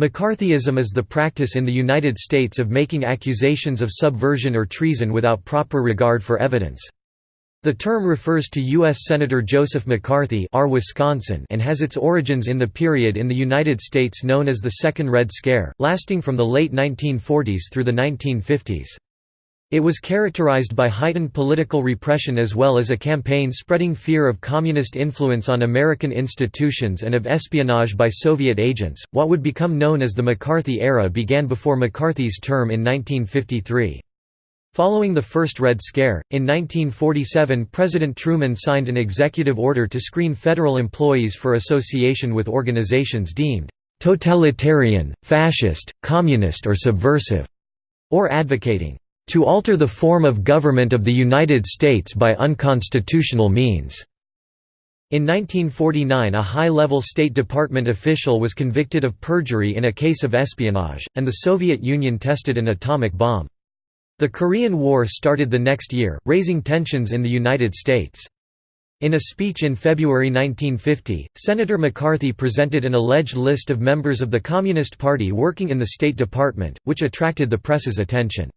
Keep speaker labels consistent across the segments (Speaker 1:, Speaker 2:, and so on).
Speaker 1: McCarthyism is the practice in the United States of making accusations of subversion or treason without proper regard for evidence. The term refers to U.S. Senator Joseph McCarthy R. Wisconsin and has its origins in the period in the United States known as the Second Red Scare, lasting from the late 1940s through the 1950s. It was characterized by heightened political repression as well as a campaign spreading fear of communist influence on American institutions and of espionage by Soviet agents. What would become known as the McCarthy era began before McCarthy's term in 1953. Following the first Red Scare, in 1947 President Truman signed an executive order to screen federal employees for association with organizations deemed «totalitarian, fascist, communist or subversive», or advocating «to alter the form of government of the United States by unconstitutional means». In 1949 a high-level State Department official was convicted of perjury in a case of espionage, and the Soviet Union tested an atomic bomb. The Korean War started the next year, raising tensions in the United States. In a speech in February 1950, Senator McCarthy presented an alleged list of members of the Communist Party working in the State Department, which attracted the press's attention.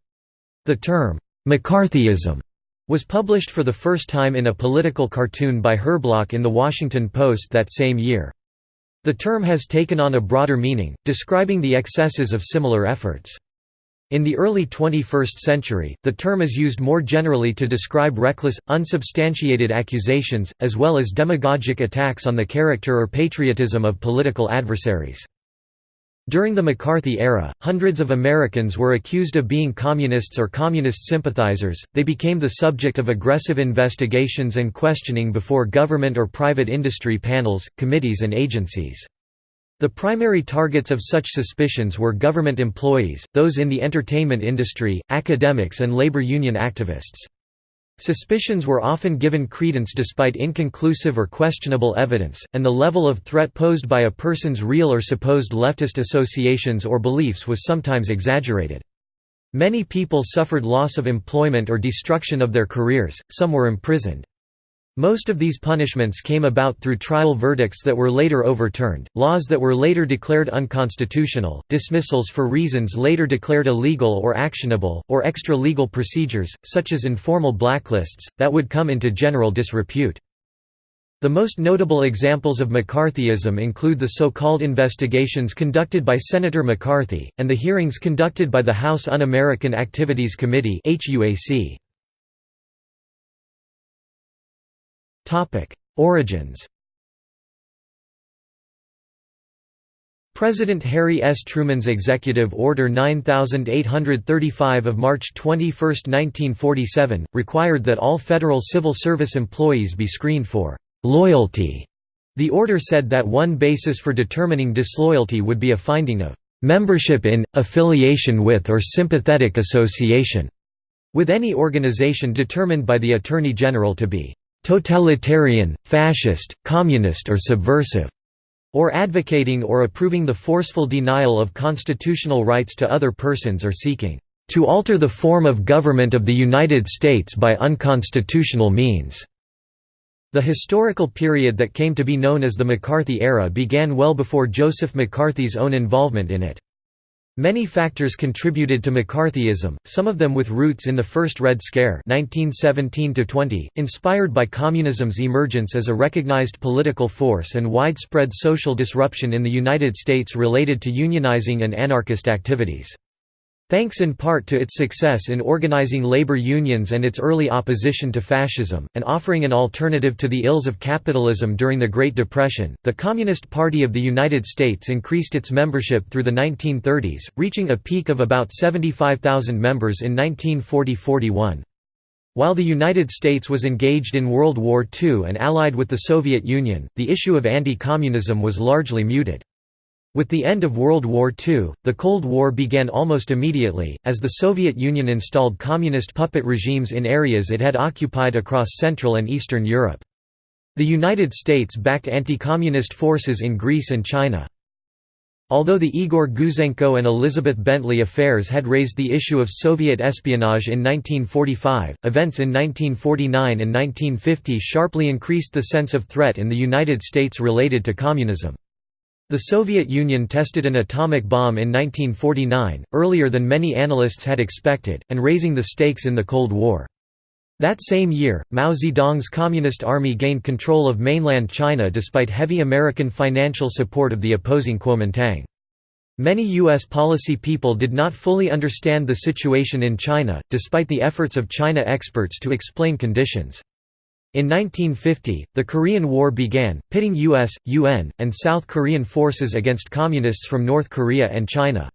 Speaker 1: The term, McCarthyism, was published for the first time in a political cartoon by Herblock in The Washington Post that same year. The term has taken on a broader meaning, describing the excesses of similar efforts. In the early 21st century, the term is used more generally to describe reckless, unsubstantiated accusations, as well as demagogic attacks on the character or patriotism of political adversaries. During the McCarthy era, hundreds of Americans were accused of being communists or communist sympathizers, they became the subject of aggressive investigations and questioning before government or private industry panels, committees and agencies. The primary targets of such suspicions were government employees, those in the entertainment industry, academics and labor union activists. Suspicions were often given credence despite inconclusive or questionable evidence, and the level of threat posed by a person's real or supposed leftist associations or beliefs was sometimes exaggerated. Many people suffered loss of employment or destruction of their careers, some were imprisoned. Most of these punishments came about through trial verdicts that were later overturned, laws that were later declared unconstitutional, dismissals for reasons later declared illegal or actionable, or extra-legal procedures, such as informal blacklists, that would come into general disrepute. The most notable examples of McCarthyism include the so-called investigations conducted by Senator McCarthy, and the hearings conducted by the House Un-American Activities Committee Topic: Origins. President Harry S. Truman's Executive Order 9835 of March 21, 1947, required that all federal civil service employees be screened for «loyalty». The order said that one basis for determining disloyalty would be a finding of «membership in, affiliation with or sympathetic association» with any organization determined by the Attorney General to be totalitarian, fascist, communist or subversive, or advocating or approving the forceful denial of constitutional rights to other persons or seeking to alter the form of government of the United States by unconstitutional means." The historical period that came to be known as the McCarthy era began well before Joseph McCarthy's own involvement in it. Many factors contributed to McCarthyism, some of them with roots in the First Red Scare 1917 inspired by communism's emergence as a recognized political force and widespread social disruption in the United States related to unionizing and anarchist activities. Thanks in part to its success in organizing labor unions and its early opposition to fascism, and offering an alternative to the ills of capitalism during the Great Depression, the Communist Party of the United States increased its membership through the 1930s, reaching a peak of about 75,000 members in 1940–41. While the United States was engaged in World War II and allied with the Soviet Union, the issue of anti-communism was largely muted. With the end of World War II, the Cold War began almost immediately, as the Soviet Union installed communist puppet regimes in areas it had occupied across Central and Eastern Europe. The United States backed anti-communist forces in Greece and China. Although the Igor Gouzenko and Elizabeth Bentley affairs had raised the issue of Soviet espionage in 1945, events in 1949 and 1950 sharply increased the sense of threat in the United States related to communism. The Soviet Union tested an atomic bomb in 1949, earlier than many analysts had expected, and raising the stakes in the Cold War. That same year, Mao Zedong's Communist Army gained control of mainland China despite heavy American financial support of the opposing Kuomintang. Many U.S. policy people did not fully understand the situation in China, despite the efforts of China experts to explain conditions. In 1950, the Korean War began, pitting U.S., UN, and South Korean forces against Communists from North Korea and China.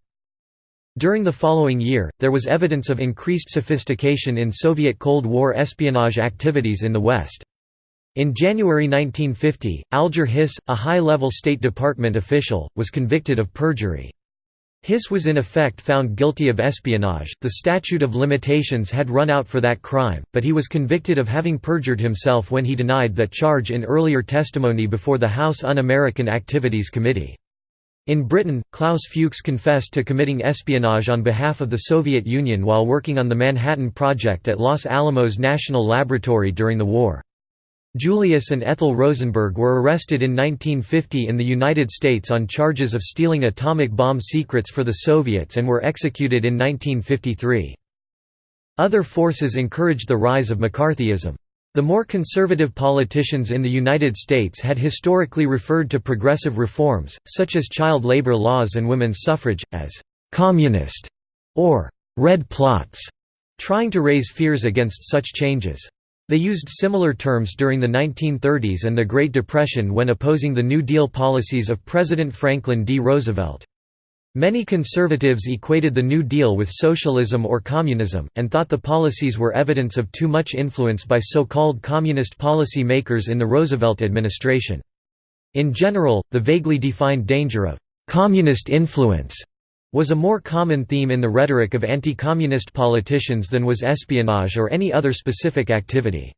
Speaker 1: During the following year, there was evidence of increased sophistication in Soviet Cold War espionage activities in the West. In January 1950, Alger Hiss, a high-level State Department official, was convicted of perjury. Hiss was in effect found guilty of espionage, the statute of limitations had run out for that crime, but he was convicted of having perjured himself when he denied that charge in earlier testimony before the House Un-American Activities Committee. In Britain, Klaus Fuchs confessed to committing espionage on behalf of the Soviet Union while working on the Manhattan Project at Los Alamos National Laboratory during the war. Julius and Ethel Rosenberg were arrested in 1950 in the United States on charges of stealing atomic bomb secrets for the Soviets and were executed in 1953. Other forces encouraged the rise of McCarthyism. The more conservative politicians in the United States had historically referred to progressive reforms, such as child labor laws and women's suffrage, as «communist» or «red plots», trying to raise fears against such changes. They used similar terms during the 1930s and the Great Depression when opposing the New Deal policies of President Franklin D. Roosevelt. Many conservatives equated the New Deal with socialism or communism, and thought the policies were evidence of too much influence by so-called communist policy makers in the Roosevelt administration. In general, the vaguely defined danger of «communist influence» was a more common theme in the rhetoric of anti-communist politicians than was espionage or any other specific activity.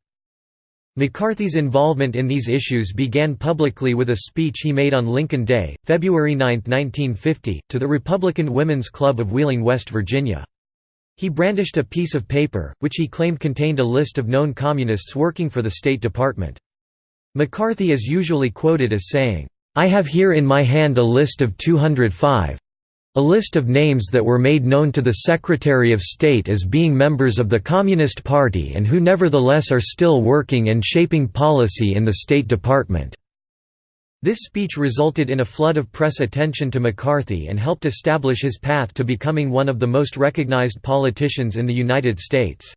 Speaker 1: McCarthy's involvement in these issues began publicly with a speech he made on Lincoln Day, February 9, 1950, to the Republican Women's Club of Wheeling, West Virginia. He brandished a piece of paper, which he claimed contained a list of known communists working for the State Department. McCarthy is usually quoted as saying, "'I have here in my hand a list of 205, a list of names that were made known to the Secretary of State as being members of the Communist Party and who nevertheless are still working and shaping policy in the State Department." This speech resulted in a flood of press attention to McCarthy and helped establish his path to becoming one of the most recognized politicians in the United States.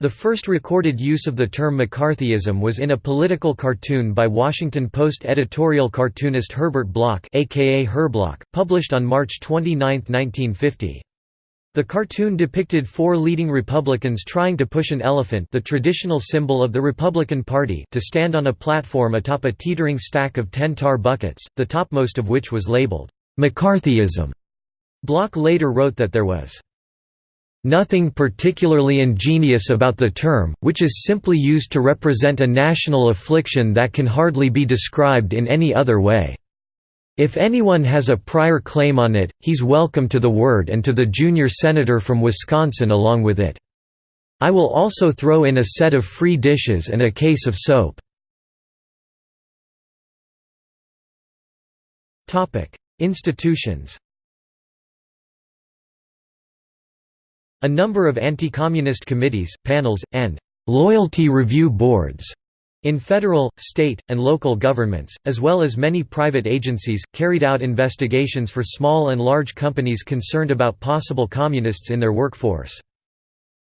Speaker 1: The first recorded use of the term McCarthyism was in a political cartoon by Washington Post editorial cartoonist Herbert Block aka Herblock, published on March 29, 1950. The cartoon depicted four leading Republicans trying to push an elephant the traditional symbol of the Republican Party to stand on a platform atop a teetering stack of ten tar buckets, the topmost of which was labeled, "'McCarthyism'". Block later wrote that there was Nothing particularly ingenious about the term, which is simply used to represent a national affliction that can hardly be described in any other way. If anyone has a prior claim on it, he's welcome to the word and to the junior senator from Wisconsin along with it. I will also throw in a set of free dishes and a case of soap. Institutions A number of anti-communist committees, panels, and «loyalty review boards» in federal, state, and local governments, as well as many private agencies, carried out investigations for small and large companies concerned about possible communists in their workforce.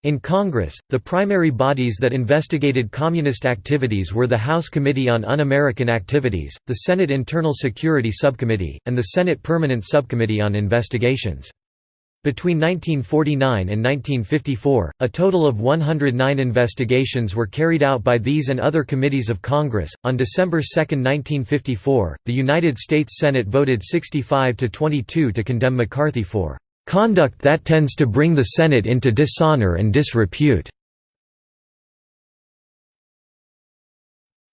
Speaker 1: In Congress, the primary bodies that investigated communist activities were the House Committee on Un-American Activities, the Senate Internal Security Subcommittee, and the Senate Permanent Subcommittee on Investigations. Between 1949 and 1954, a total of 109 investigations were carried out by these and other committees of Congress. On December 2, 1954, the United States Senate voted 65 to 22 to condemn McCarthy for conduct that tends to bring the Senate into dishonor and disrepute.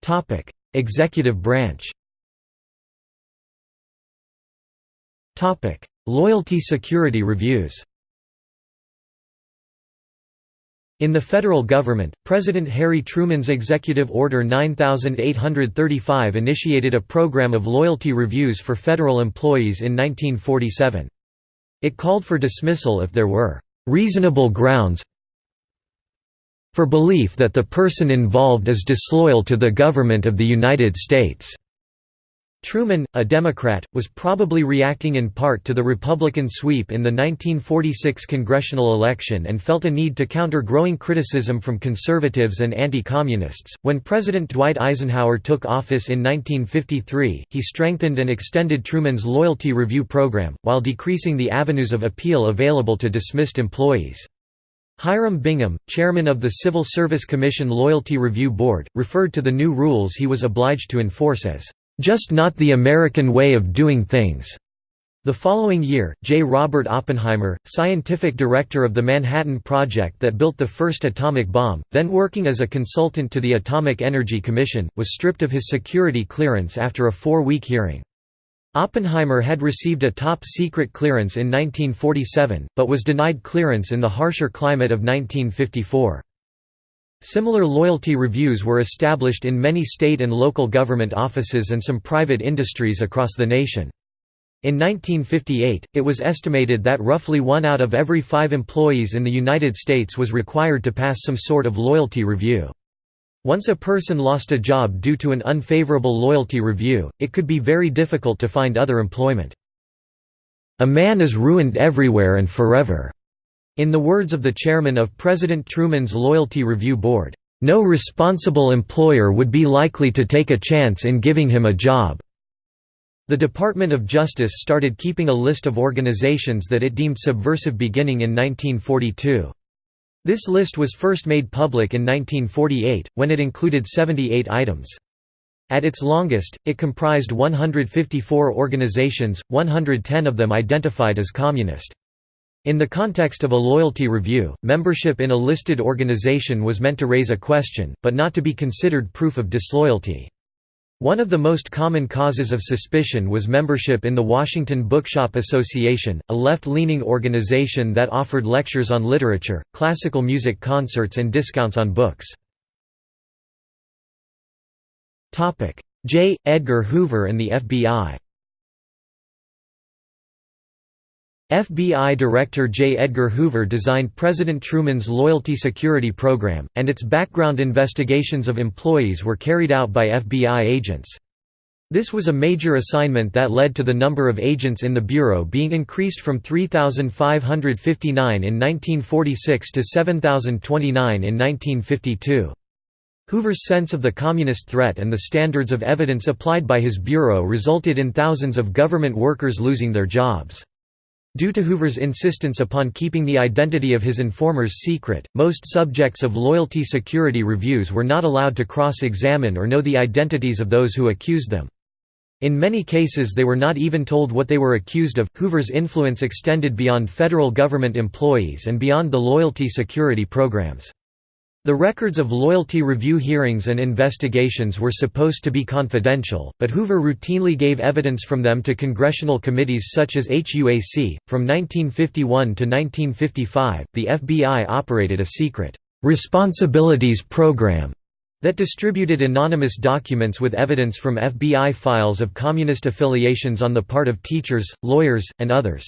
Speaker 1: Topic: Executive branch. Topic: Loyalty security reviews In the federal government, President Harry Truman's Executive Order 9835 initiated a program of loyalty reviews for federal employees in 1947. It called for dismissal if there were "...reasonable grounds for belief that the person involved is disloyal to the government of the United States." Truman, a Democrat, was probably reacting in part to the Republican sweep in the 1946 congressional election and felt a need to counter growing criticism from conservatives and anti-communists. When President Dwight Eisenhower took office in 1953, he strengthened and extended Truman's loyalty review program, while decreasing the avenues of appeal available to dismissed employees. Hiram Bingham, chairman of the Civil Service Commission Loyalty Review Board, referred to the new rules he was obliged to enforce as just not the American way of doing things. The following year, J. Robert Oppenheimer, scientific director of the Manhattan Project that built the first atomic bomb, then working as a consultant to the Atomic Energy Commission, was stripped of his security clearance after a four-week hearing. Oppenheimer had received a top-secret clearance in 1947, but was denied clearance in the harsher climate of 1954. Similar loyalty reviews were established in many state and local government offices and some private industries across the nation. In 1958, it was estimated that roughly one out of every five employees in the United States was required to pass some sort of loyalty review. Once a person lost a job due to an unfavorable loyalty review, it could be very difficult to find other employment. A man is ruined everywhere and forever. In the words of the chairman of President Truman's Loyalty Review Board, "...no responsible employer would be likely to take a chance in giving him a job." The Department of Justice started keeping a list of organizations that it deemed subversive beginning in 1942. This list was first made public in 1948, when it included 78 items. At its longest, it comprised 154 organizations, 110 of them identified as communist. In the context of a loyalty review, membership in a listed organization was meant to raise a question, but not to be considered proof of disloyalty. One of the most common causes of suspicion was membership in the Washington Bookshop Association, a left-leaning organization that offered lectures on literature, classical music concerts and discounts on books. J. Edgar Hoover and the FBI FBI Director J. Edgar Hoover designed President Truman's Loyalty Security Program, and its background investigations of employees were carried out by FBI agents. This was a major assignment that led to the number of agents in the Bureau being increased from 3,559 in 1946 to 7,029 in 1952. Hoover's sense of the communist threat and the standards of evidence applied by his bureau resulted in thousands of government workers losing their jobs. Due to Hoover's insistence upon keeping the identity of his informers secret, most subjects of loyalty security reviews were not allowed to cross-examine or know the identities of those who accused them. In many cases they were not even told what they were accused of. Hoover's influence extended beyond federal government employees and beyond the loyalty security programs. The records of loyalty review hearings and investigations were supposed to be confidential, but Hoover routinely gave evidence from them to congressional committees such as HUAC. From 1951 to 1955, the FBI operated a secret responsibilities program that distributed anonymous documents with evidence from FBI files of communist affiliations on the part of teachers, lawyers, and others.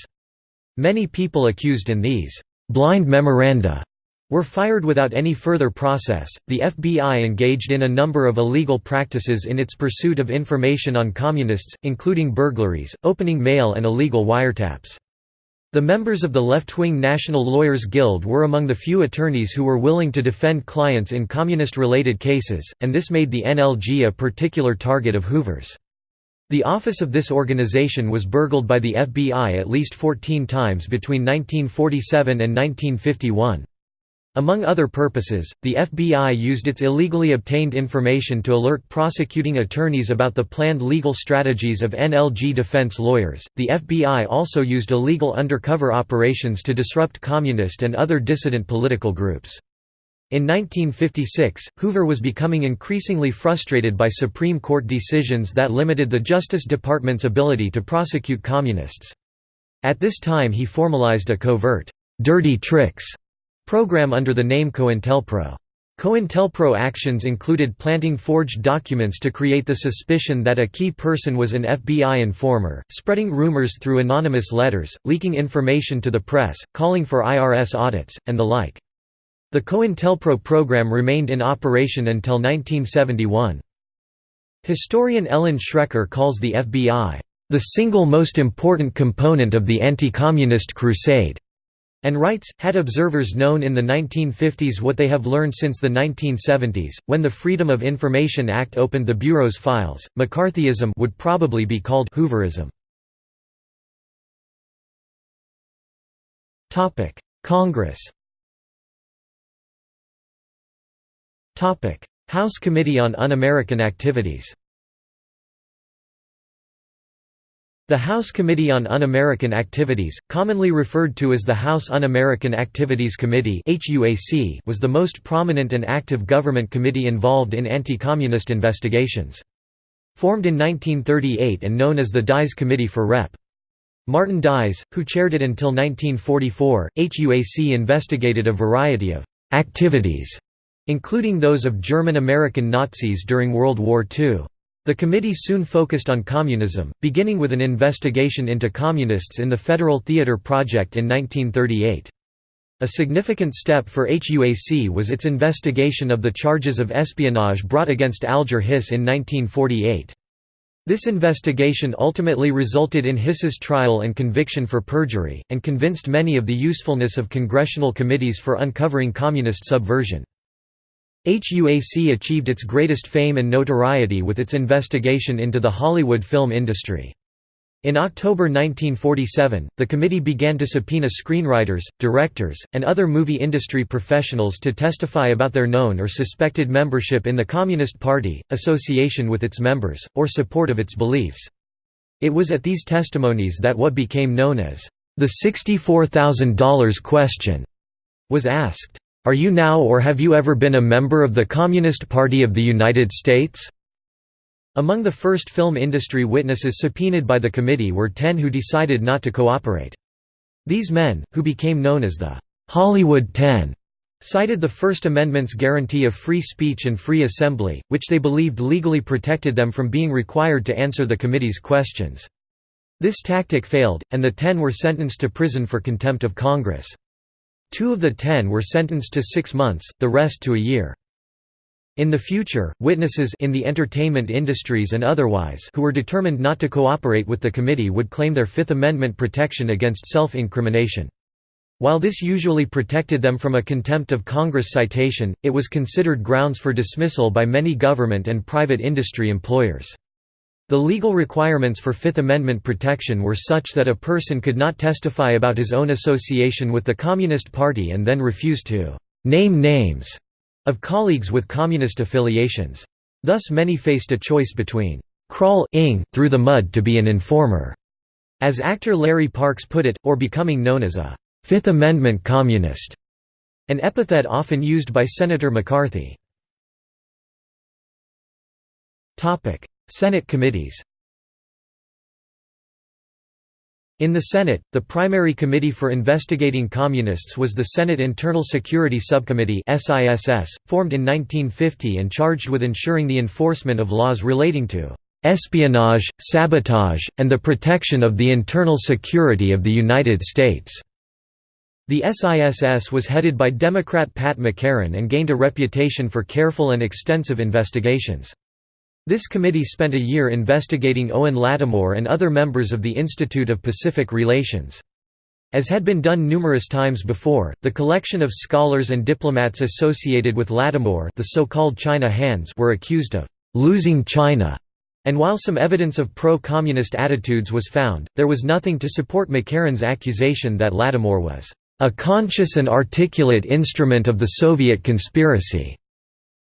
Speaker 1: Many people accused in these blind memoranda were fired without any further process. The FBI engaged in a number of illegal practices in its pursuit of information on communists, including burglaries, opening mail, and illegal wiretaps. The members of the left-wing National Lawyers Guild were among the few attorneys who were willing to defend clients in communist-related cases, and this made the NLG a particular target of Hoover's. The office of this organization was burgled by the FBI at least 14 times between 1947 and 1951. Among other purposes, the FBI used its illegally obtained information to alert prosecuting attorneys about the planned legal strategies of NLG defense lawyers. The FBI also used illegal undercover operations to disrupt communist and other dissident political groups. In 1956, Hoover was becoming increasingly frustrated by Supreme Court decisions that limited the Justice Department's ability to prosecute communists. At this time he formalized a covert, dirty tricks program under the name COINTELPRO. COINTELPRO actions included planting forged documents to create the suspicion that a key person was an FBI informer, spreading rumors through anonymous letters, leaking information to the press, calling for IRS audits, and the like. The COINTELPRO program remained in operation until 1971. Historian Ellen Schrecker calls the FBI, "...the single most important component of the anti-communist crusade." And writes, had observers known in the 1950s what they have learned since the 1970s, when the Freedom of Information Act opened the Bureau's files, McCarthyism would probably be called Hooverism. Congress House Committee on Un-American Activities The House Committee on Un-American Activities, commonly referred to as the House Un-American Activities Committee was the most prominent and active government committee involved in anti-communist investigations. Formed in 1938 and known as the Dies Committee for Rep. Martin Dies, who chaired it until 1944, HUAC investigated a variety of «activities», including those of German-American Nazis during World War II. The committee soon focused on communism, beginning with an investigation into communists in the Federal Theater Project in 1938. A significant step for HUAC was its investigation of the charges of espionage brought against Alger Hiss in 1948. This investigation ultimately resulted in Hiss's trial and conviction for perjury, and convinced many of the usefulness of congressional committees for uncovering communist subversion. HUAC achieved its greatest fame and notoriety with its investigation into the Hollywood film industry. In October 1947, the committee began to subpoena screenwriters, directors, and other movie industry professionals to testify about their known or suspected membership in the Communist Party, association with its members, or support of its beliefs. It was at these testimonies that what became known as the $64,000 question was asked. Are you now or have you ever been a member of the Communist Party of the United States? Among the first film industry witnesses subpoenaed by the committee were ten who decided not to cooperate. These men, who became known as the Hollywood Ten, cited the First Amendment's guarantee of free speech and free assembly, which they believed legally protected them from being required to answer the committee's questions. This tactic failed, and the ten were sentenced to prison for contempt of Congress. Two of the ten were sentenced to six months, the rest to a year. In the future, witnesses in the entertainment industries and otherwise who were determined not to cooperate with the committee would claim their Fifth Amendment protection against self-incrimination. While this usually protected them from a contempt of Congress citation, it was considered grounds for dismissal by many government and private industry employers. The legal requirements for Fifth Amendment protection were such that a person could not testify about his own association with the Communist Party and then refuse to «name names» of colleagues with communist affiliations. Thus many faced a choice between «crawling through the mud to be an informer», as actor Larry Parks put it, or becoming known as a Fifth Amendment communist, an epithet often used by Senator McCarthy. Senate committees In the Senate, the primary committee for investigating communists was the Senate Internal Security Subcommittee formed in 1950 and charged with ensuring the enforcement of laws relating to "...espionage, sabotage, and the protection of the internal security of the United States." The SISS was headed by Democrat Pat McCarran and gained a reputation for careful and extensive investigations. This committee spent a year investigating Owen Lattimore and other members of the Institute of Pacific Relations. As had been done numerous times before, the collection of scholars and diplomats associated with Lattimore the so-called China Hands were accused of «losing China», and while some evidence of pro-communist attitudes was found, there was nothing to support McCarran's accusation that Lattimore was «a conscious and articulate instrument of the Soviet conspiracy».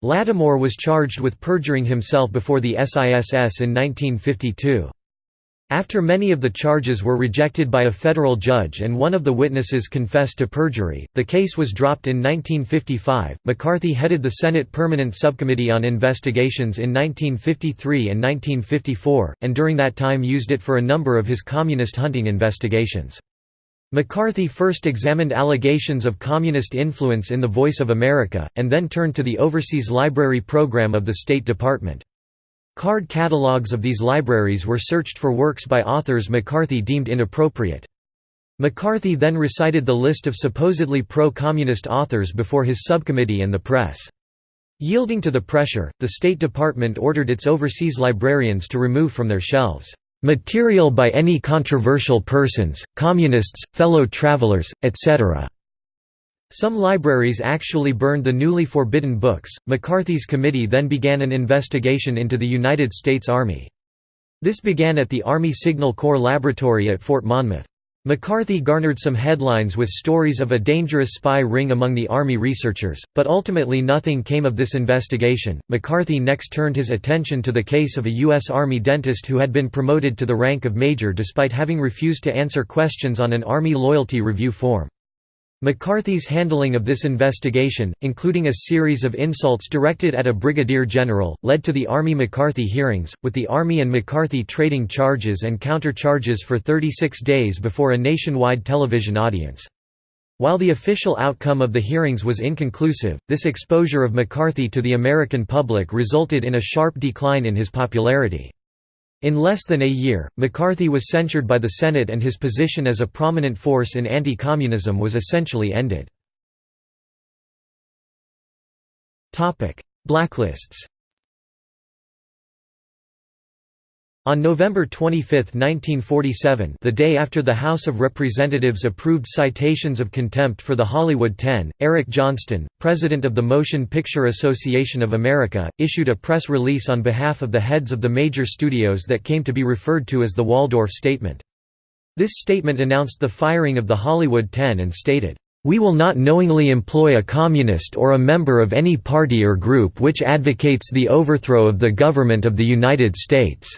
Speaker 1: Lattimore was charged with perjuring himself before the SISS in 1952. After many of the charges were rejected by a federal judge and one of the witnesses confessed to perjury, the case was dropped in 1955. McCarthy headed the Senate Permanent Subcommittee on Investigations in 1953 and 1954, and during that time used it for a number of his communist hunting investigations. McCarthy first examined allegations of communist influence in The Voice of America, and then turned to the Overseas Library Program of the State Department. Card catalogs of these libraries were searched for works by authors McCarthy deemed inappropriate. McCarthy then recited the list of supposedly pro-communist authors before his subcommittee and the press. Yielding to the pressure, the State Department ordered its overseas librarians to remove from their shelves material by any controversial persons, communists, fellow travelers, etc. Some libraries actually burned the newly forbidden books. McCarthy's committee then began an investigation into the United States Army. This began at the Army Signal Corps Laboratory at Fort Monmouth. McCarthy garnered some headlines with stories of a dangerous spy ring among the Army researchers, but ultimately nothing came of this investigation. McCarthy next turned his attention to the case of a U.S. Army dentist who had been promoted to the rank of major despite having refused to answer questions on an Army loyalty review form. McCarthy's handling of this investigation, including a series of insults directed at a brigadier general, led to the Army McCarthy hearings, with the Army and McCarthy trading charges and counter-charges for 36 days before a nationwide television audience. While the official outcome of the hearings was inconclusive, this exposure of McCarthy to the American public resulted in a sharp decline in his popularity. In less than a year, McCarthy was censured by the Senate and his position as a prominent force in anti-communism was essentially ended. Blacklists On November 25, 1947 the day after the House of Representatives approved citations of contempt for the Hollywood Ten, Eric Johnston, president of the Motion Picture Association of America, issued a press release on behalf of the heads of the major studios that came to be referred to as the Waldorf Statement. This statement announced the firing of the Hollywood Ten and stated, "...we will not knowingly employ a communist or a member of any party or group which advocates the overthrow of the government of the United States."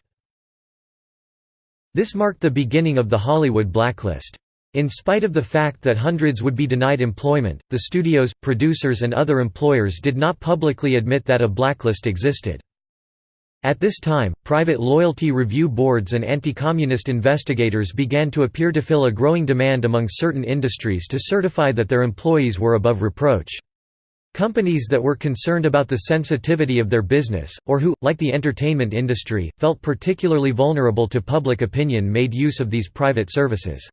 Speaker 1: This marked the beginning of the Hollywood blacklist. In spite of the fact that hundreds would be denied employment, the studios, producers and other employers did not publicly admit that a blacklist existed. At this time, private loyalty review boards and anti-communist investigators began to appear to fill a growing demand among certain industries to certify that their employees were above reproach. Companies that were concerned about the sensitivity of their business, or who, like the entertainment industry, felt particularly vulnerable to public opinion made use of these private services.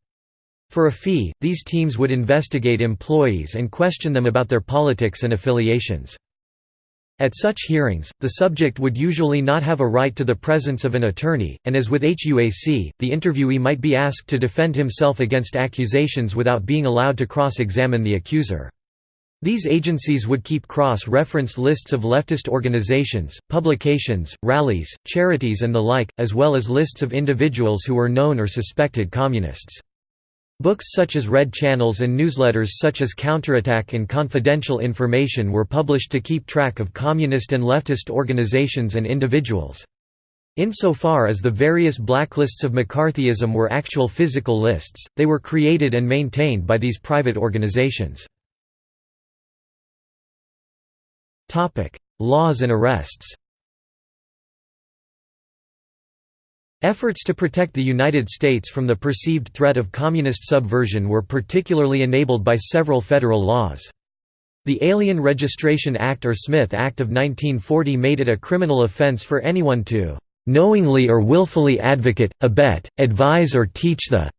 Speaker 1: For a fee, these teams would investigate employees and question them about their politics and affiliations. At such hearings, the subject would usually not have a right to the presence of an attorney, and as with HUAC, the interviewee might be asked to defend himself against accusations without being allowed to cross-examine the accuser. These agencies would keep cross-reference lists of leftist organizations, publications, rallies, charities and the like, as well as lists of individuals who were known or suspected communists. Books such as Red Channels and newsletters such as Counterattack and Confidential Information were published to keep track of communist and leftist organizations and individuals. Insofar as the various blacklists of McCarthyism were actual physical lists, they were created and maintained by these private organizations. Laws and arrests Efforts to protect the United States from the perceived threat of communist subversion were particularly enabled by several federal laws. The Alien Registration Act or Smith Act of 1940 made it a criminal offense for anyone to "...knowingly or willfully advocate, abet, advise or teach the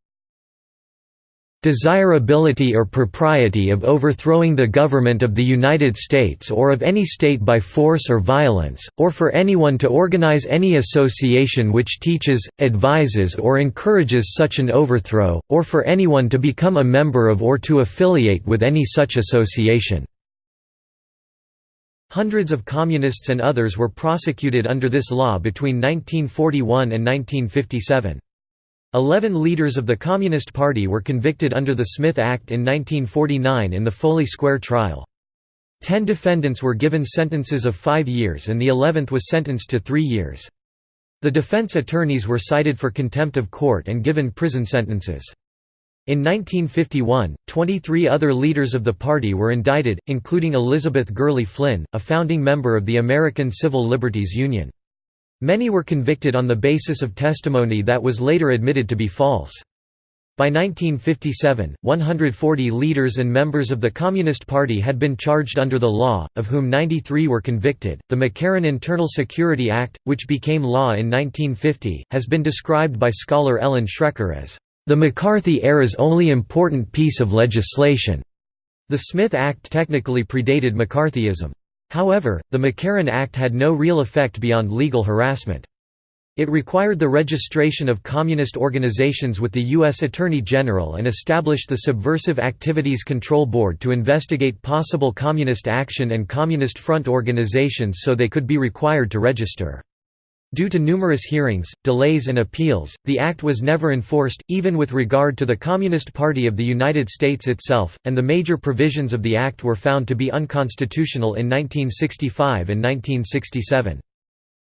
Speaker 1: desirability or propriety of overthrowing the government of the United States or of any state by force or violence, or for anyone to organize any association which teaches, advises or encourages such an overthrow, or for anyone to become a member of or to affiliate with any such association." Hundreds of communists and others were prosecuted under this law between 1941 and 1957. Eleven leaders of the Communist Party were convicted under the Smith Act in 1949 in the Foley Square trial. Ten defendants were given sentences of five years and the eleventh was sentenced to three years. The defense attorneys were cited for contempt of court and given prison sentences. In 1951, 23 other leaders of the party were indicted, including Elizabeth Gurley Flynn, a founding member of the American Civil Liberties Union. Many were convicted on the basis of testimony that was later admitted to be false. By 1957, 140 leaders and members of the Communist Party had been charged under the law, of whom 93 were convicted. The McCarran Internal Security Act, which became law in 1950, has been described by scholar Ellen Schrecker as the McCarthy era's only important piece of legislation. The Smith Act technically predated McCarthyism. However, the McCarran Act had no real effect beyond legal harassment. It required the registration of communist organizations with the U.S. Attorney General and established the Subversive Activities Control Board to investigate possible communist action and Communist Front organizations so they could be required to register. Due to numerous hearings, delays and appeals, the act was never enforced, even with regard to the Communist Party of the United States itself, and the major provisions of the act were found to be unconstitutional in 1965 and 1967.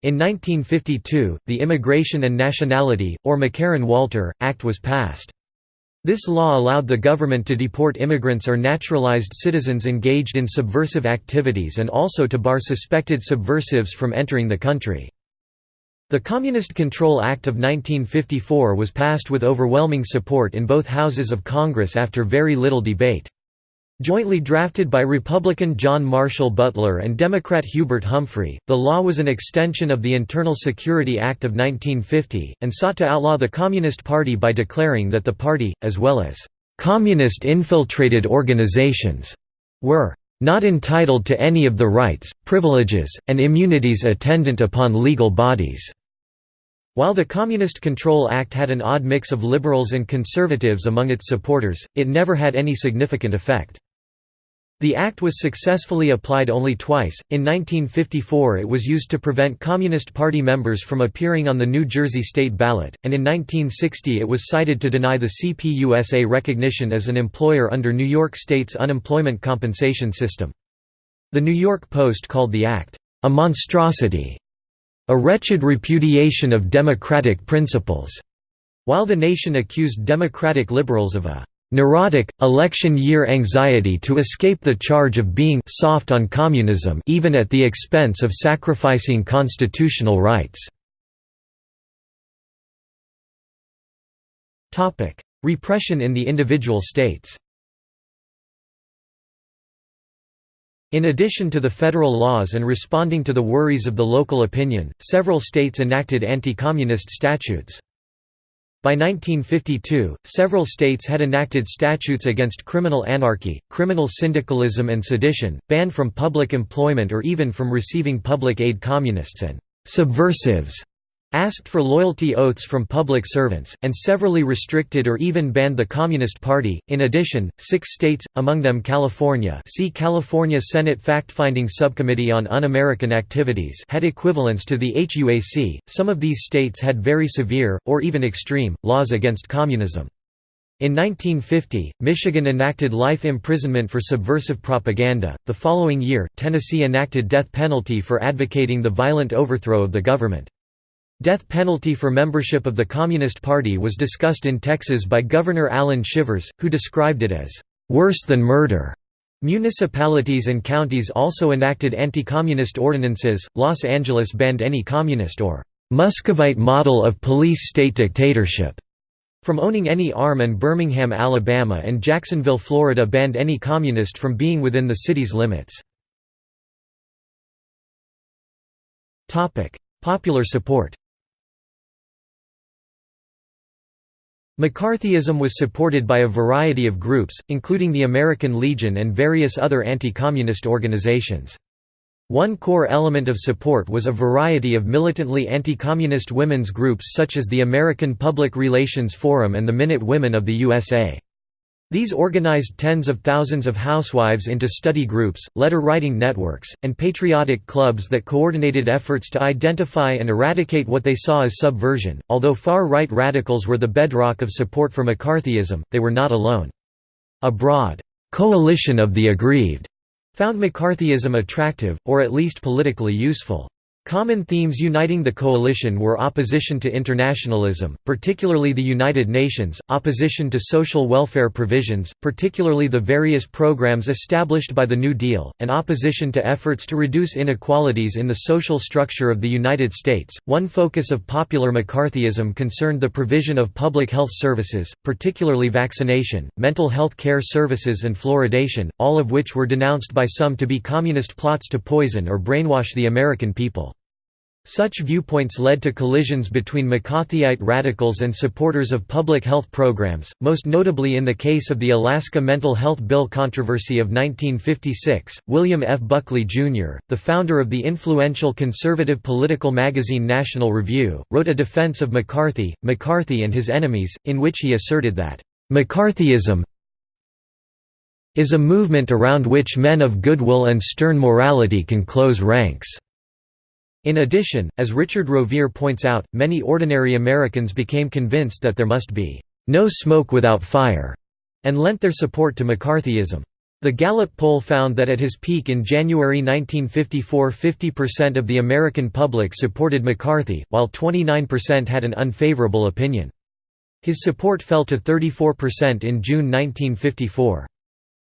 Speaker 1: In 1952, the Immigration and Nationality, or McCarran-Walter, Act was passed. This law allowed the government to deport immigrants or naturalized citizens engaged in subversive activities and also to bar suspected subversives from entering the country. The Communist Control Act of 1954 was passed with overwhelming support in both houses of Congress after very little debate. Jointly drafted by Republican John Marshall Butler and Democrat Hubert Humphrey, the law was an extension of the Internal Security Act of 1950, and sought to outlaw the Communist Party by declaring that the party, as well as «communist-infiltrated organizations», were «not entitled to any of the rights, privileges, and immunities attendant upon legal bodies». While the Communist Control Act had an odd mix of liberals and conservatives among its supporters, it never had any significant effect. The act was successfully applied only twice. In 1954, it was used to prevent Communist Party members from appearing on the New Jersey state ballot, and in 1960 it was cited to deny the CPUSA recognition as an employer under New York State's unemployment compensation system. The New York Post called the act, a monstrosity, a wretched repudiation of democratic principles, while the nation accused Democratic liberals of a neurotic, election-year anxiety to escape the charge of being soft on communism even at the expense of sacrificing constitutional rights. Repression in the individual states In addition to the federal laws and responding to the worries of the local opinion, several states enacted anti-communist statutes. By 1952, several states had enacted statutes against criminal anarchy, criminal syndicalism and sedition, banned from public employment or even from receiving public aid communists and «subversives» asked for loyalty oaths from public servants, and severally restricted or even banned the Communist Party. In addition, six states, among them California see California Senate Fact-Finding Subcommittee on Un-American Activities had equivalents to the HUAC. Some of these states had very severe, or even extreme, laws against communism. In 1950, Michigan enacted life imprisonment for subversive propaganda. The following year, Tennessee enacted death penalty for advocating the violent overthrow of the government. Death penalty for membership of the Communist Party was discussed in Texas by Governor Allan Shivers, who described it as, "...worse than murder." Municipalities and counties also enacted anti-communist ordinances. Los Angeles banned any communist or Muscovite model of police state dictatorship from owning any arm and Birmingham, Alabama and Jacksonville, Florida banned any communist from being within the city's limits. Popular support McCarthyism was supported by a variety of groups, including the American Legion and various other anti-communist organizations. One core element of support was a variety of militantly anti-communist women's groups such as the American Public Relations Forum and the Minute Women of the USA. These organized tens of thousands of housewives into study groups, letter-writing networks, and patriotic clubs that coordinated efforts to identify and eradicate what they saw as subversion. Although far-right radicals were the bedrock of support for McCarthyism, they were not alone. A broad coalition of the aggrieved found McCarthyism attractive, or at least politically useful. Common themes uniting the coalition were opposition to internationalism, particularly the United Nations, opposition to social welfare provisions, particularly the various programs established by the New Deal, and opposition to efforts to reduce inequalities in the social structure of the United States. One focus of popular McCarthyism concerned the provision of public health services, particularly vaccination, mental health care services, and fluoridation, all of which were denounced by some to be communist plots to poison or brainwash the American people. Such viewpoints led to collisions between McCarthyite radicals and supporters of public health programs, most notably in the case of the Alaska Mental Health Bill controversy of 1956. William F. Buckley, Jr., the founder of the influential conservative political magazine National Review, wrote a defense of McCarthy, McCarthy and his enemies, in which he asserted that, McCarthyism is a movement around which men of goodwill and stern morality can close ranks. In addition, as Richard Rovere points out, many ordinary Americans became convinced that there must be no smoke without fire, and lent their support to McCarthyism. The Gallup poll found that at his peak in January 1954 50% of the American public supported McCarthy, while 29% had an unfavorable opinion. His support fell to 34% in June 1954.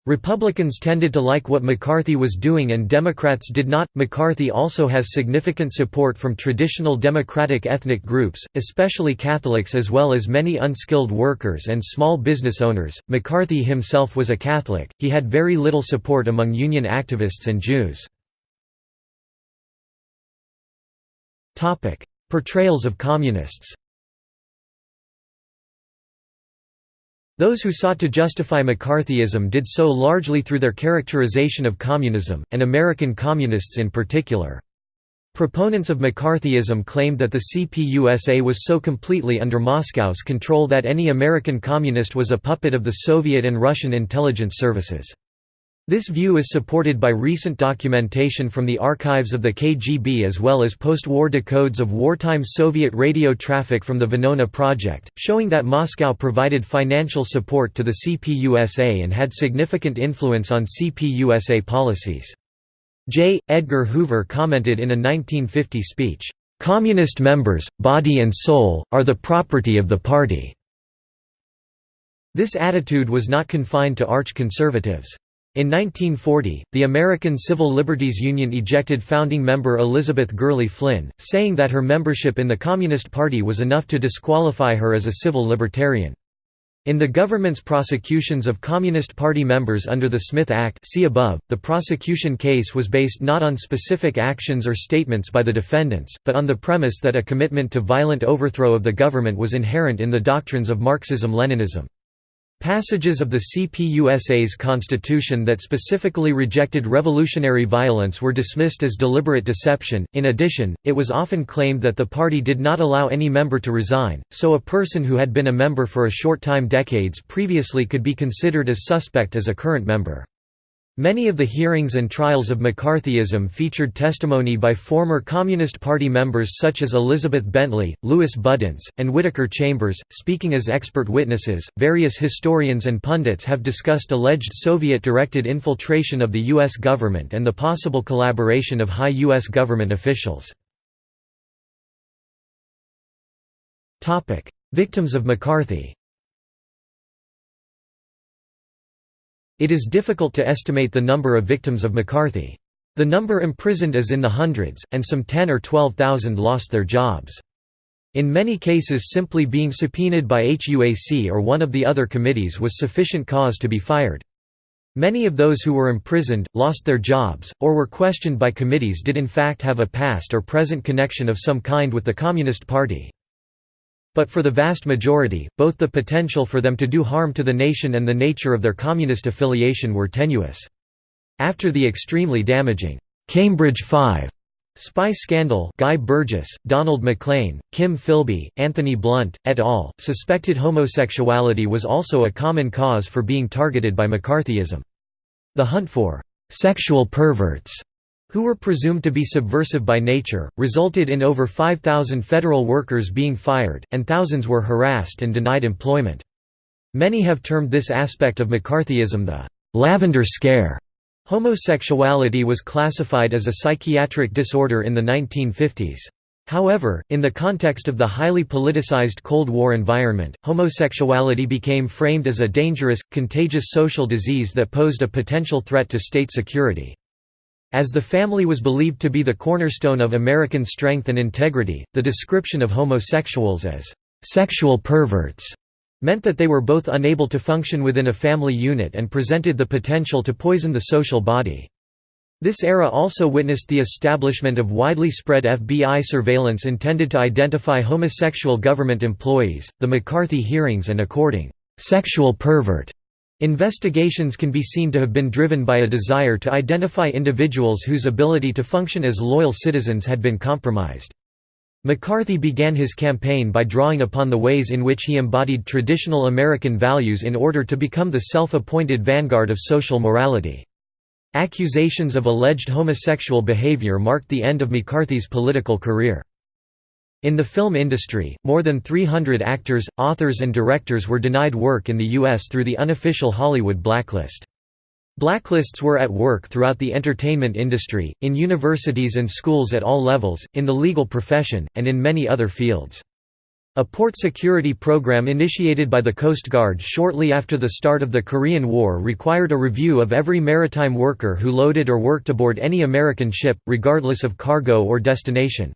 Speaker 1: Republicans tended to like what McCarthy was doing and Democrats did not. McCarthy also has significant support from traditional Democratic ethnic groups, especially Catholics as well as many unskilled workers and small business owners. McCarthy himself was a Catholic, he had very little support among union activists and Jews. Portrayals of communists Those who sought to justify McCarthyism did so largely through their characterization of communism, and American communists in particular. Proponents of McCarthyism claimed that the CPUSA was so completely under Moscow's control that any American communist was a puppet of the Soviet and Russian intelligence services. This view is supported by recent documentation from the archives of the KGB as well as post-war decodes of wartime Soviet radio traffic from the Venona project, showing that Moscow provided financial support to the CPUSA and had significant influence on CPUSA policies. J. Edgar Hoover commented in a 1950 speech, "...communist members, body and soul, are the property of the party." This attitude was not confined to arch-conservatives. In 1940, the American Civil Liberties Union ejected founding member Elizabeth Gurley Flynn, saying that her membership in the Communist Party was enough to disqualify her as a civil libertarian. In the government's prosecutions of Communist Party members under the Smith Act see above, the prosecution case was based not on specific actions or statements by the defendants, but on the premise that a commitment to violent overthrow of the government was inherent in the doctrines of Marxism-Leninism. Passages of the CPUSA's constitution that specifically rejected revolutionary violence were dismissed as deliberate deception. In addition, it was often claimed that the party did not allow any member to resign, so a person who had been a member for a short time decades previously could be considered as suspect as a current member. Many of the hearings and trials of McCarthyism featured testimony by former Communist Party members such as Elizabeth Bentley, Louis Budenz, and Whittaker Chambers, speaking as expert witnesses. Various historians and pundits have discussed alleged Soviet directed infiltration of the U.S. government and the possible collaboration of high U.S. government officials. Victims of McCarthy It is difficult to estimate the number of victims of McCarthy. The number imprisoned is in the hundreds, and some 10 or 12,000 lost their jobs. In many cases simply being subpoenaed by HUAC or one of the other committees was sufficient cause to be fired. Many of those who were imprisoned, lost their jobs, or were questioned by committees did in fact have a past or present connection of some kind with the Communist Party. But for the vast majority, both the potential for them to do harm to the nation and the nature of their communist affiliation were tenuous. After the extremely damaging Cambridge Five Spy scandal Guy Burgess, Donald Maclean, Kim Philby, Anthony Blunt, et al., suspected homosexuality was also a common cause for being targeted by McCarthyism. The hunt for «sexual perverts» who were presumed to be subversive by nature, resulted in over 5,000 federal workers being fired, and thousands were harassed and denied employment. Many have termed this aspect of McCarthyism the «lavender scare», Homosexuality was classified as a psychiatric disorder in the 1950s. However, in the context of the highly politicized Cold War environment, homosexuality became framed as a dangerous, contagious social disease that posed a potential threat to state security. As the family was believed to be the cornerstone of American strength and integrity, the description of homosexuals as sexual perverts meant that they were both unable to function within a family unit and presented the potential to poison the social body. This era also witnessed the establishment of widely spread FBI surveillance intended to identify homosexual government employees, the McCarthy hearings and according sexual pervert investigations can be seen to have been driven by a desire to identify individuals whose ability to function as loyal citizens had been compromised. McCarthy began his campaign by drawing upon the ways in which he embodied traditional American values in order to become the self-appointed vanguard of social morality. Accusations of alleged homosexual behavior marked the end of McCarthy's political career. In the film industry, more than 300 actors, authors and directors were denied work in the U.S. through the unofficial Hollywood blacklist. Blacklists were at work throughout the entertainment industry, in universities and schools at all levels, in the legal profession, and in many other fields. A port security program initiated by the Coast Guard shortly after the start of the Korean War required a review of every maritime worker who loaded or worked aboard any American ship, regardless of cargo or destination.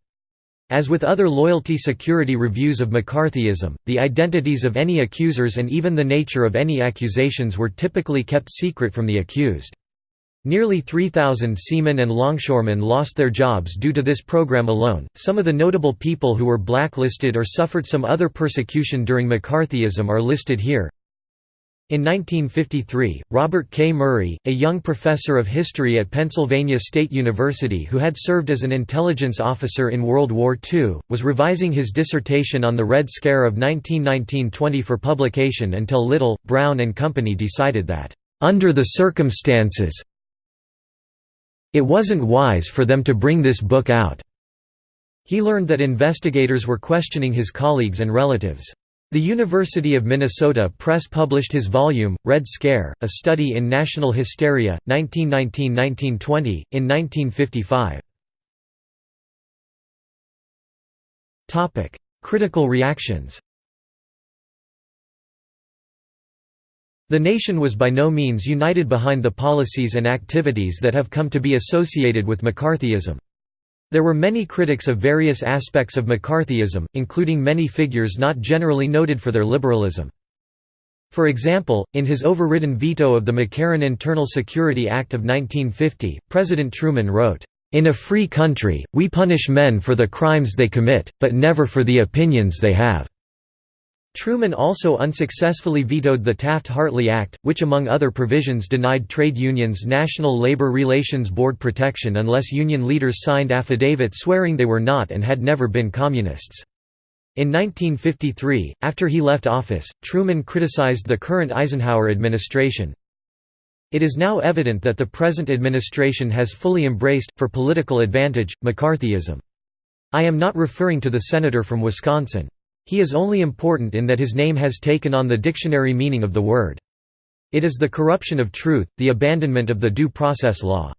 Speaker 1: As with other loyalty security reviews of McCarthyism, the identities of any accusers and even the nature of any accusations were typically kept secret from the accused. Nearly 3,000 seamen and longshoremen lost their jobs due to this program alone. Some of the notable people who were blacklisted or suffered some other persecution during McCarthyism are listed here. In 1953, Robert K. Murray, a young professor of history at Pennsylvania State University who had served as an intelligence officer in World War II, was revising his dissertation on the Red Scare of 1919–20 for publication until Little, Brown and Company decided that, "...under the circumstances, it wasn't wise for them to bring this book out. He learned that investigators were questioning his colleagues and relatives. The University of Minnesota Press published his volume, Red Scare, A Study in National Hysteria, 1919–1920, in 1955. Critical reactions The nation was by no means united behind the policies and activities that have come to be associated with McCarthyism. There were many critics of various aspects of McCarthyism, including many figures not generally noted for their liberalism. For example, in his overridden veto of the McCarran Internal Security Act of 1950, President Truman wrote, "...in a free country, we punish men for the crimes they commit, but never for the opinions they have." Truman also unsuccessfully vetoed the Taft-Hartley Act, which among other provisions denied trade unions National Labor Relations Board protection unless union leaders signed affidavits swearing they were not and had never been communists. In 1953, after he left office, Truman criticized the current Eisenhower administration. It is now evident that the present administration has fully embraced, for political advantage, McCarthyism. I am not referring to the senator from Wisconsin. He is only important in that his name has taken on the dictionary meaning of the word. It is the corruption of truth, the abandonment of the due process law.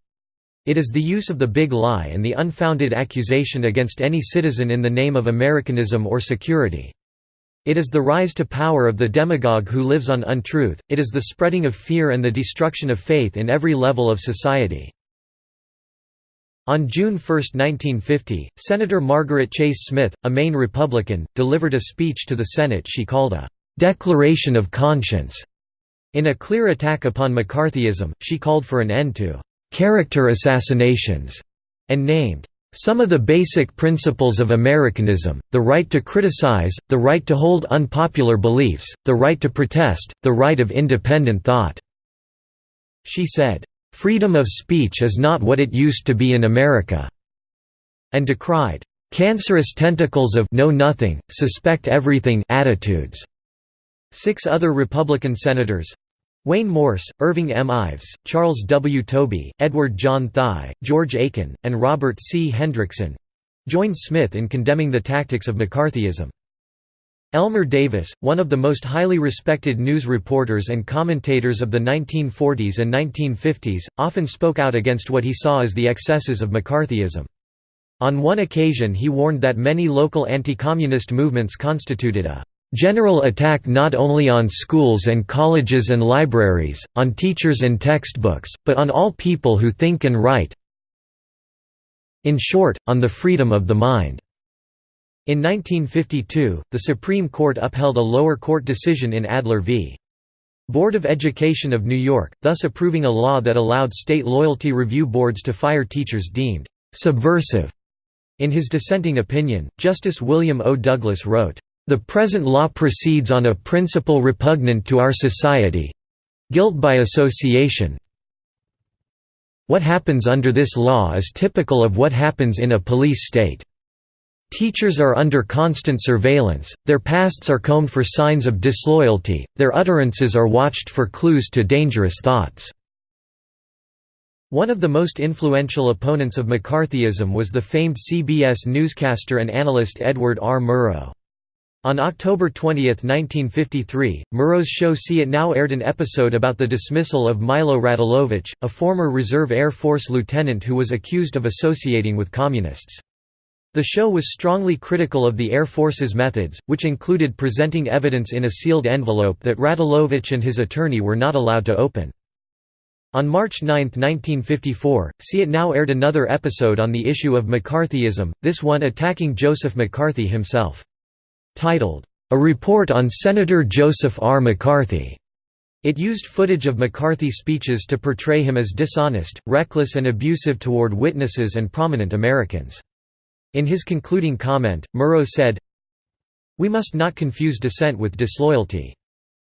Speaker 1: It is the use of the big lie and the unfounded accusation against any citizen in the name of Americanism or security. It is the rise to power of the demagogue who lives on untruth, it is the spreading of fear and the destruction of faith in every level of society. On June 1, 1950, Senator Margaret Chase Smith, a Maine Republican, delivered a speech to the Senate she called a «declaration of conscience». In a clear attack upon McCarthyism, she called for an end to «character assassinations» and named some of the basic principles of Americanism, the right to criticize, the right to hold unpopular beliefs, the right to protest, the right of independent thought." She said, "...freedom of speech is not what it used to be in America," and decried, "...cancerous tentacles of know-nothing, suspect everything attitudes." Six other Republican senators, Wayne Morse, Irving M. Ives, Charles W. Tobey, Edward John Thye, George Aiken, and Robert C. Hendrickson joined Smith in condemning the tactics of McCarthyism. Elmer Davis, one of the most highly respected news reporters and commentators of the 1940s and 1950s, often spoke out against what he saw as the excesses of McCarthyism. On one occasion he warned that many local anti-communist movements constituted a general attack not only on schools and colleges and libraries, on teachers and textbooks, but on all people who think and write in short, on the freedom of the mind. In 1952, the Supreme Court upheld a lower court decision in Adler v. Board of Education of New York, thus approving a law that allowed state loyalty review boards to fire teachers deemed «subversive». In his dissenting opinion, Justice William O. Douglas wrote, "...the present law proceeds on a principle repugnant to our society—guilt by association what happens under this law is typical of what happens in a police state." Teachers are under constant surveillance, their pasts are combed for signs of disloyalty, their utterances are watched for clues to dangerous thoughts. One of the most influential opponents of McCarthyism was the famed CBS newscaster and analyst Edward R. Murrow. On October 20, 1953, Murrow's show See It Now aired an episode about the dismissal of Milo Radulovich, a former Reserve Air Force lieutenant who was accused of associating with Communists. The show was strongly critical of the Air Force's methods, which included presenting evidence in a sealed envelope that Radulovich and his attorney were not allowed to open. On March 9, 1954, See It Now aired another episode on the issue of McCarthyism, this one attacking Joseph McCarthy himself. Titled, A Report on Senator Joseph R. McCarthy. It used footage of McCarthy speeches to portray him as dishonest, reckless and abusive toward witnesses and prominent Americans. In his concluding comment, Murrow said, We must not confuse dissent with disloyalty.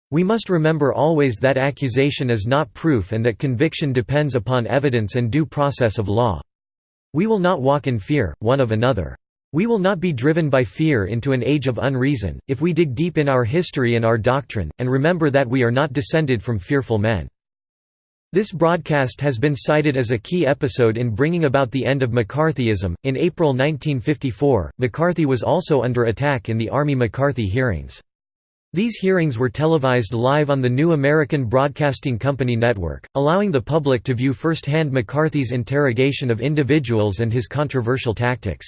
Speaker 1: We must remember always that accusation is not proof and that conviction depends upon evidence and due process of law. We will not walk in fear, one of another. We will not be driven by fear into an age of unreason, if we dig deep in our history and our doctrine, and remember that we are not descended from fearful men. This broadcast has been cited as a key episode in bringing about the end of McCarthyism. In April 1954, McCarthy was also under attack in the Army McCarthy hearings. These hearings were televised live on the New American Broadcasting Company network, allowing the public to view firsthand McCarthy's interrogation of individuals and his controversial tactics.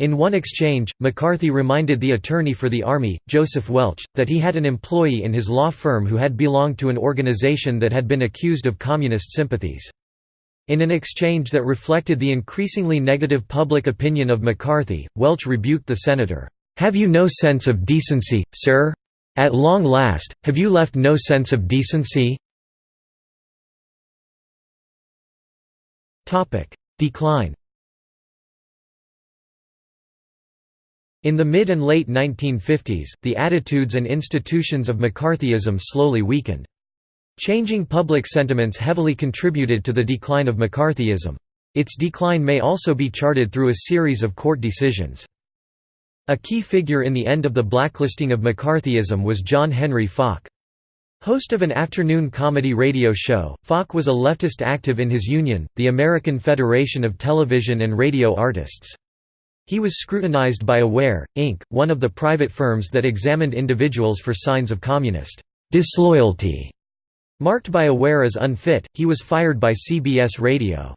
Speaker 1: In one exchange, McCarthy reminded the attorney for the Army, Joseph Welch, that he had an employee in his law firm who had belonged to an organization that had been accused of communist sympathies. In an exchange that reflected the increasingly negative public opinion of McCarthy, Welch rebuked the senator, "'Have you no sense of decency, sir? At long last, have you left no sense of decency?' Decline In the mid and late 1950s, the attitudes and institutions of McCarthyism slowly weakened. Changing public sentiments heavily contributed to the decline of McCarthyism. Its decline may also be charted through a series of court decisions. A key figure in the end of the blacklisting of McCarthyism was John Henry Faulk. Host of an afternoon comedy radio show, Faulk was a leftist active in his union, the American Federation of Television and Radio Artists. He was scrutinized by Aware, Inc., one of the private firms that examined individuals for signs of communist disloyalty. Marked by Aware as unfit, he was fired by CBS Radio.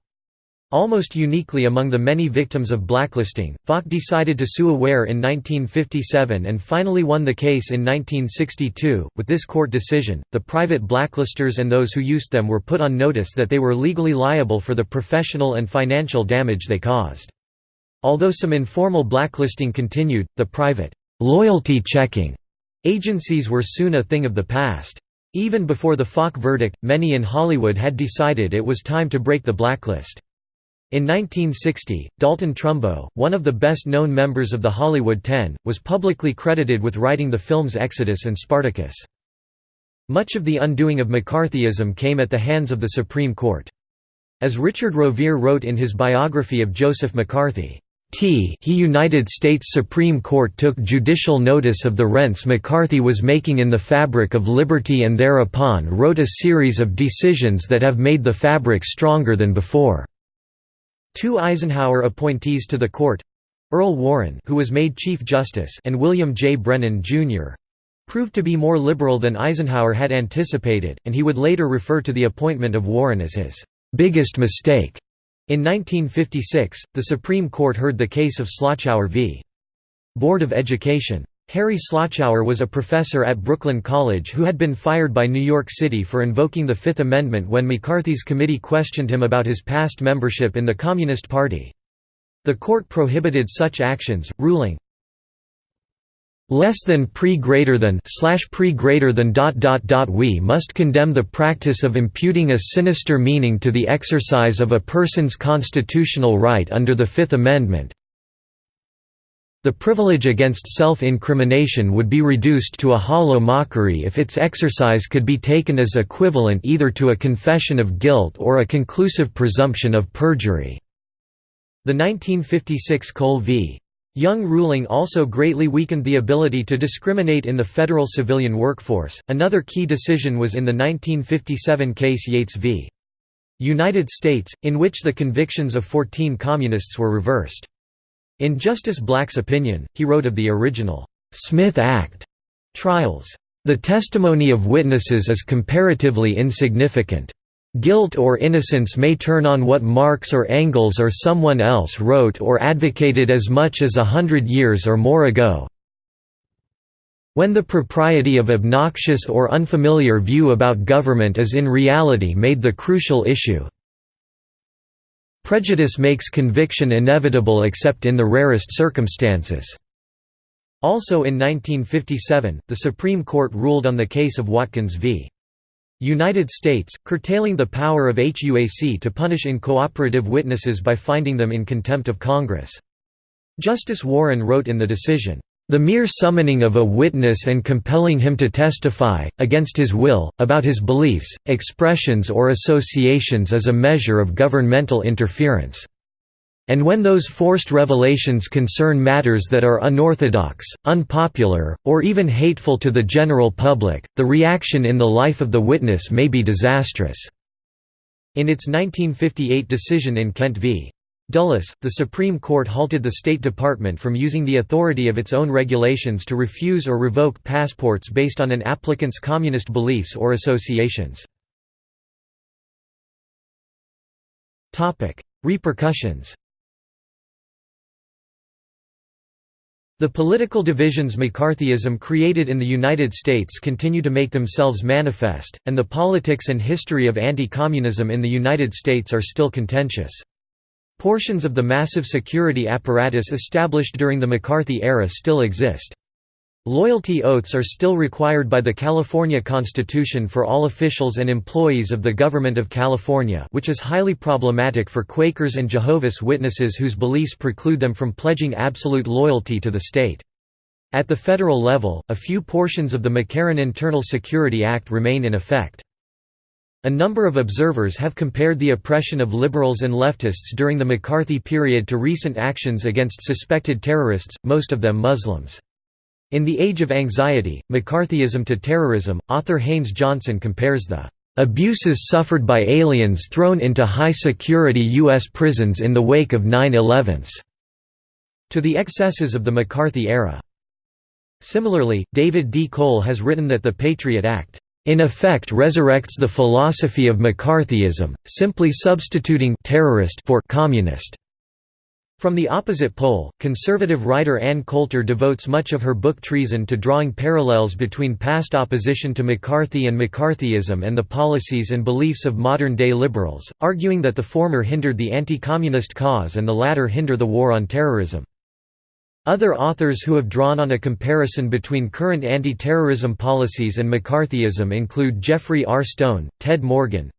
Speaker 1: Almost uniquely among the many victims of blacklisting, Faulk decided to sue Aware in 1957 and finally won the case in 1962. With this court decision, the private blacklisters and those who used them were put on notice that they were legally liable for the professional and financial damage they caused. Although some informal blacklisting continued, the private, loyalty checking agencies were soon a thing of the past. Even before the Faulk verdict, many in Hollywood had decided it was time to break the blacklist. In 1960, Dalton Trumbo, one of the best-known members of the Hollywood Ten, was publicly credited with writing the films Exodus and Spartacus. Much of the undoing of McCarthyism came at the hands of the Supreme Court. As Richard Rovere wrote in his biography of Joseph McCarthy, T he United States Supreme Court took judicial notice of the rents McCarthy was making in the fabric of liberty and thereupon wrote a series of decisions that have made the fabric stronger than before. Two Eisenhower appointees to the court Earl Warren who was made Chief Justice and William J. Brennan, Jr. proved to be more liberal than Eisenhower had anticipated, and he would later refer to the appointment of Warren as his "...biggest mistake." In 1956, the Supreme Court heard the case of Slochower v. Board of Education. Harry Slochower was a professor at Brooklyn College who had been fired by New York City for invoking the Fifth Amendment when McCarthy's committee questioned him about his past membership in the Communist Party. The court prohibited such actions, ruling, less than pre greater than slash pre greater than dot dot dot we must condemn the practice of imputing a sinister meaning to the exercise of a person's constitutional right under the Fifth Amendment the privilege against self-incrimination would be reduced to a hollow mockery if its exercise could be taken as equivalent either to a confession of guilt or a conclusive presumption of perjury. The 1956 Cole v. Young ruling also greatly weakened the ability to discriminate in the federal civilian workforce. Another key decision was in the 1957 case Yates v. United States, in which the convictions of 14 communists were reversed. In Justice Black's opinion, he wrote of the original Smith Act trials, "...the testimony of witnesses is comparatively insignificant. Guilt or innocence may turn on what Marx or Engels or someone else wrote or advocated as much as a hundred years or more ago. When the propriety of obnoxious or unfamiliar view about government is in reality made the crucial issue, Prejudice makes conviction inevitable except in the rarest circumstances. Also in 1957, the Supreme Court ruled on the case of Watkins v. United States, curtailing the power of HUAC to punish incooperative witnesses by finding them in contempt of Congress. Justice Warren wrote in the decision, the mere summoning of a witness and compelling him to testify, against his will, about his beliefs, expressions or associations is a measure of governmental interference. And when those forced revelations concern matters that are unorthodox, unpopular, or even hateful to the general public, the reaction in the life of the witness may be disastrous." In its 1958 decision in Kent v. Dulles, the Supreme Court halted the State Department from using the authority of its own regulations to refuse or revoke passports based on an applicant's communist beliefs or associations. Repercussions The political divisions McCarthyism created in the United States continue to make themselves manifest, and the politics and history of anti-communism in the United States are still contentious. Portions of the massive security apparatus established during the McCarthy era still exist. Loyalty oaths are still required by the California Constitution for all officials and employees of the Government of California which is highly problematic for Quakers and Jehovah's Witnesses whose beliefs preclude them from pledging absolute loyalty to the state. At the federal level, a few portions of the McCarran Internal Security Act remain in effect. A number of observers have compared the oppression of liberals and leftists during the McCarthy period to recent actions against suspected terrorists, most of them Muslims. In The Age of Anxiety, McCarthyism to Terrorism, author Haynes Johnson compares the "...abuses suffered by aliens thrown into high-security U.S. prisons in the wake of 9-11s," to the excesses of the McCarthy era. Similarly, David D. Cole has written that the Patriot Act in effect resurrects the philosophy of McCarthyism, simply substituting terrorist for communist. From the opposite pole, conservative writer Ann Coulter devotes much of her book Treason to drawing parallels between past opposition to McCarthy and McCarthyism and the policies and beliefs of modern-day liberals, arguing that the former hindered the anti-communist cause and the latter hinder the war on terrorism. Other authors who have drawn on a comparison between current anti-terrorism policies and McCarthyism include Geoffrey R. Stone, Ted Morgan,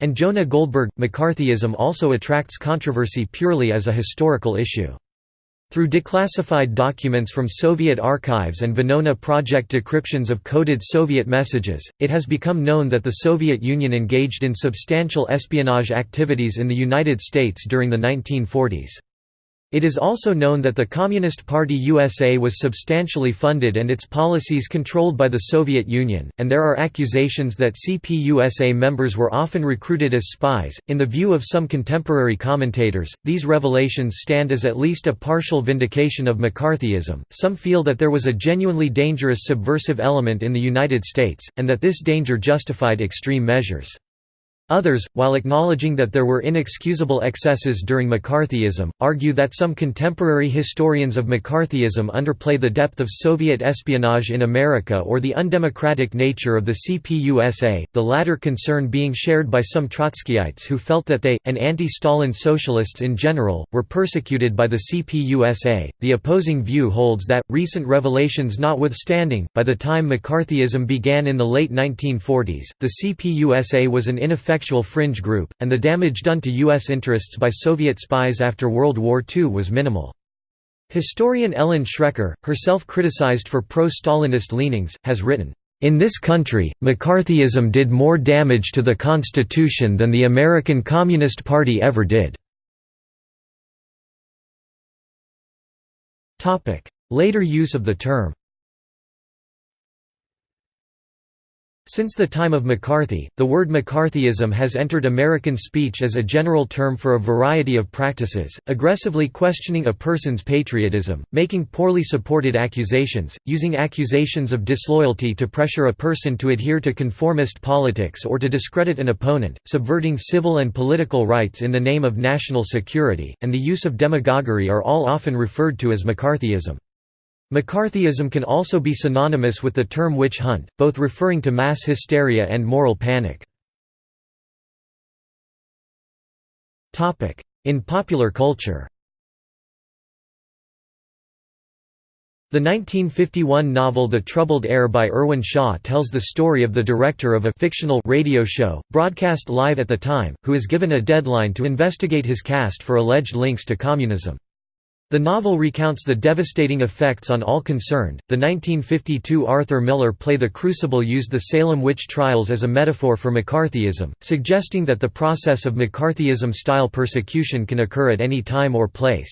Speaker 1: and Jonah Goldberg. McCarthyism also attracts controversy purely as a historical issue. Through declassified documents from Soviet archives and Venona Project decryptions of coded Soviet messages, it has become known that the Soviet Union engaged in substantial espionage activities in the United States during the 1940s. It is also known that the Communist Party USA was substantially funded and its policies controlled by the Soviet Union, and there are accusations that CPUSA members were often recruited as spies. In the view of some contemporary commentators, these revelations stand as at least a partial vindication of McCarthyism. Some feel that there was a genuinely dangerous subversive element in the United States, and that this danger justified extreme measures. Others, while acknowledging that there were inexcusable excesses during McCarthyism, argue that some contemporary historians of McCarthyism underplay the depth of Soviet espionage in America or the undemocratic nature of the CPUSA, the latter concern being shared by some Trotskyites who felt that they, and anti-Stalin socialists in general, were persecuted by the CPUSA. The opposing view holds that, recent revelations notwithstanding, by the time McCarthyism began in the late 1940s, the CPUSA was an ineffective ineffectual fringe group, and the damage done to U.S. interests by Soviet spies after World War II was minimal. Historian Ellen Schrecker, herself criticized for pro-Stalinist leanings, has written, "...in this country, McCarthyism did more damage to the Constitution than the American Communist Party ever did." Later use of the term Since the time of McCarthy, the word McCarthyism has entered American speech as a general term for a variety of practices, aggressively questioning a person's patriotism, making poorly supported accusations, using accusations of disloyalty to pressure a person to adhere to conformist politics or to discredit an opponent, subverting civil and political rights in the name of national security, and the use of demagoguery are all often referred to as McCarthyism. McCarthyism can also be synonymous with the term witch hunt, both referring to mass hysteria and moral panic. In popular culture The 1951 novel The Troubled Air by Irwin Shaw tells the story of the director of a fictional radio show, broadcast live at the time, who is given a deadline to investigate his cast for alleged links to communism. The novel recounts the devastating effects on all concerned. The 1952 Arthur Miller play The Crucible used the Salem witch trials as a metaphor for McCarthyism, suggesting that the process of McCarthyism style persecution can occur at any time or place.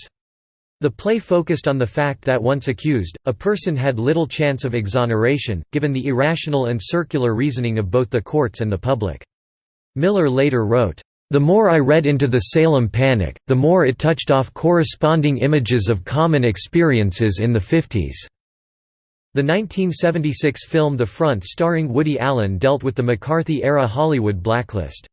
Speaker 1: The play focused on the fact that once accused, a person had little chance of exoneration, given the irrational and circular reasoning of both the courts and the public. Miller later wrote, the more I read into the Salem Panic, the more it touched off corresponding images of common experiences in the 50s. The 1976 film The Front starring Woody Allen dealt with the McCarthy-era Hollywood blacklist.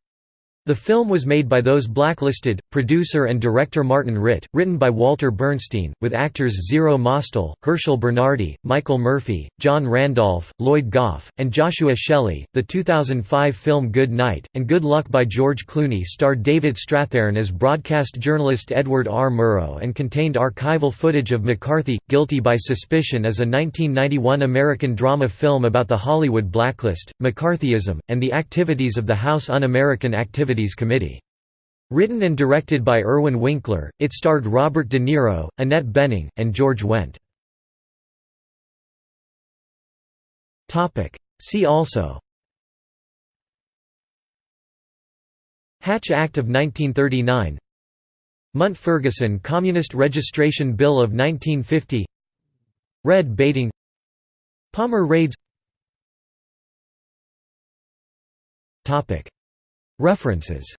Speaker 1: The film was made by those blacklisted, producer and director Martin Ritt, written by Walter Bernstein, with actors Zero Mostel, Herschel Bernardi, Michael Murphy, John Randolph, Lloyd Gough, and Joshua Shelley. The 2005 film Good Night, and Good Luck by George Clooney starred David Strathairn as broadcast journalist Edward R. Murrow and contained archival footage of McCarthy, Guilty by Suspicion as a 1991 American drama film about the Hollywood blacklist, McCarthyism, and the activities of the House Un-American Activities Activities Committee. Written and directed by Irwin Winkler, it starred Robert De Niro, Annette Bening, and George Wendt. See also. Hatch Act of 1939 Mundt-Ferguson Communist Registration Bill of 1950 Red baiting. Palmer raids References.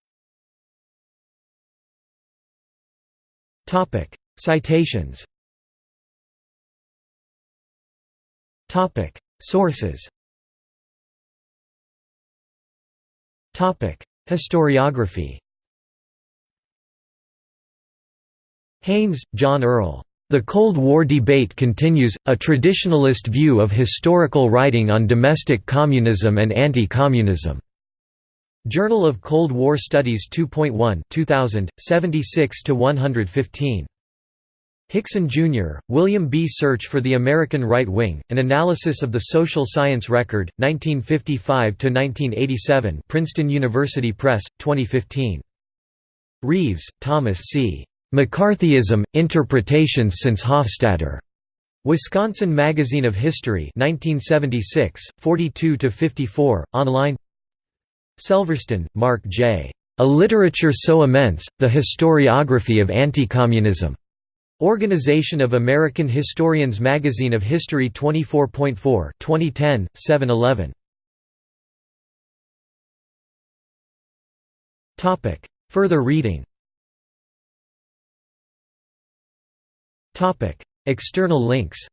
Speaker 1: Citations. Sources. Historiography. Haynes, John Earl. The Cold War Debate Continues, A Traditionalist View of Historical Writing on Domestic Communism and Anti-Communism. Journal of Cold War Studies 2.1 2000, 76–115. Hixson, Jr., William B. Search for the American Right Wing, An Analysis of the Social Science Record, 1955–1987 Princeton University Press, 2015. Reeves, Thomas C. McCarthyism, Interpretations since Hofstadter. Wisconsin Magazine of History 1976, 42–54, online Selverstone, Marc J. A Literature So Immense, The Historiography of Anti-Communism. Organization of American Historians Magazine of History 24.4 2010, 7-11. Further reading External links